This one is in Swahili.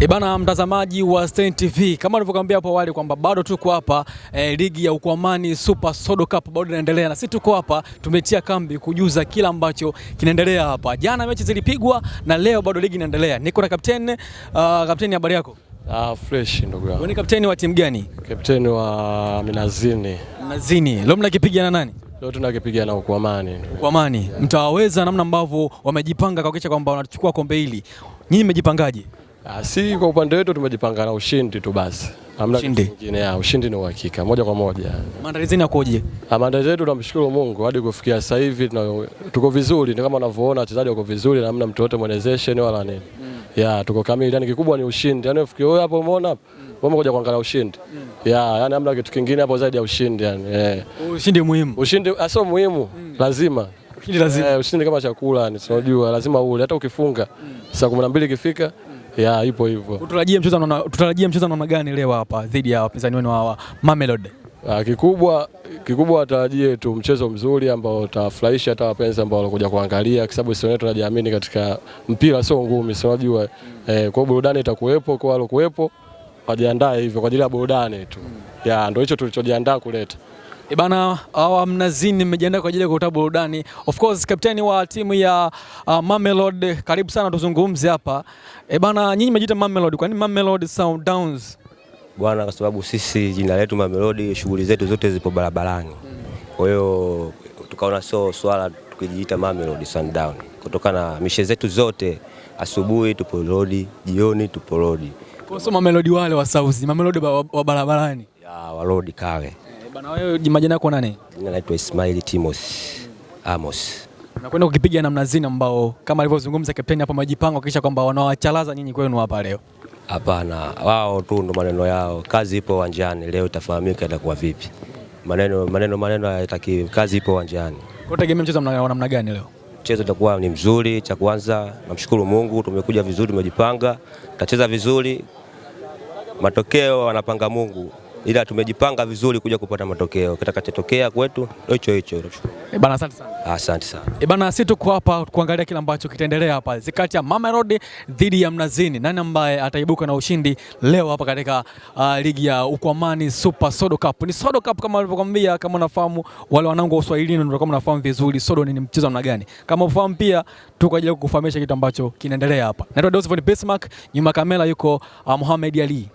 Ebana, mtazamaji wa Stein TV, kama nilivyokuambia hapo awali kwamba bado tuko hapa e, ligi ya Ukwamani Super Sodo Cup bado inaendelea, na sisi tuko hapa tumetia kambi kujuza kila ambacho kinaendelea hapa. Jana mechi zilipigwa na leo bado ligi inaendelea. Niko na kapteni uh, kapteni, habari yako? Ah, fresh ndugu yangu. Wewe ni kapteni wa timu gani? Kapteni wa Minazini. Minazini. Leo mnakipiga na nani? Leo tunakipiga na Ukwamani. Ukwamani. Mtawaweza namna ambavyo wamejipanga kuhakikisha kwamba wanachukua kombe hili. Nyinyi mmejipangaje? Ah, si kwa upande wetu tumejipanga na ushindi tu basi. Hamna kingine. Ya, ushindi ni uhakika moja kwa moja. Maandalizi yakoje? Ah, Maandalizi yetu tunamshukuru Mungu hadi kufikia sasa hivi tuko vizuri, ni kama unavyoona wachezaji wako vizuri na hamna mtu yote mwenezesheni wala nini. Ya, tuko kamili. Yani kikubwa ni ushindi. Yani ufikie wewe hapo umeona hapo. Wewe umekuja kuangalia ushindi. Ya, yani hamna kitu kingine hapo zaidi ya ushindi yani. Eh. Ushindi muhimu. Ushindi ah, sio muhimu, lazima Ushindi lazima. Eh, ushindi kama chakula yani, unajua lazima ule, hata ukifunga saa kumi na mbili ikifika, ya ipo hivyo. Tutarajie mchezo na tutarajie mchezo namna gani leo hapa dhidi ya wapinzani wenu hawa Mamelodi? Ah, Kikubwa kikubwa watarajie tu mchezo mzuri ambao utafurahisha hata wapenzi ambao wanakuja kuangalia, kwa sababu wenyewe tunajiamini katika mpira, sio ngumi, si unajua eh, kwa burudani itakuwepo kwa wale kuwepo, wajiandae hivyo kwa ajili ya burudani tu, ya ndio hicho tulichojiandaa kuleta. E bana, hawa Mnazini mmejiandaa kwa ajili ya kutoa burudani. Of course, kapteni wa timu ya uh, Mamelodi, karibu sana tuzungumze hapa. E bana, nyinyi mmejiita Mamelodi, kwa nini Mamelodi Sundowns? Bwana, kwa sababu sisi jina letu Mamelodi, shughuli zetu zote zipo barabarani. Kwa hiyo tukaona sio swala tukijiita Mamelodi Sundown, kutokana na mishe zetu zote, asubuhi tupo rodi, jioni tupo rodi Kwa sababu Mamelodi wale wa South, Mamelodi wa, wa barabarani. ya warodi kale. E bana, wewe majina yako nani? Jina naitwa Ismail Timos Amos. Nakwenda kukipiga namna zina ambao kama alivyozungumza kapteni hapa, Majipango, kisha kwamba wanawachalaza nyinyi kwenu hapa leo. Hapana, wao tu ndo maneno yao. Kazi ipo uwanjani, leo itafahamika itakuwa vipi. Maneno maneno maneno hayataki, kazi ipo uwanjani. Kwa tegemea mchezo mna- wa namna gani leo? Mchezo utakuwa ni mzuri. Cha kwanza namshukuru Mungu, tumekuja vizuri, tumejipanga, tutacheza vizuri. Matokeo wanapanga Mungu, ila tumejipanga vizuri kuja kupata matokeo. Kitakachotokea kwetu hicho hicho. E bana, asante sana. Asante sana. E bana, sisi tuko hapa kuangalia kile ambacho kitaendelea hapa kati ya Mamelodi dhidi ya Mnazini. Nani ambaye ataibuka na ushindi leo hapa katika uh, ligi ya Ukwamani Super Sodo Cup? Ni Sodo Cup kama walivyokuambia, kama unafahamu wale wanangu wa Uswahilini ndio kama unafahamu vizuri Sodo ni mchezo namna gani. Kama ufahamu pia tuko ajili kukufahamisha kitu ambacho kinaendelea hapa. Naitwa Dosford Bismarck, nyuma kamera yuko uh, Mohamed Ali.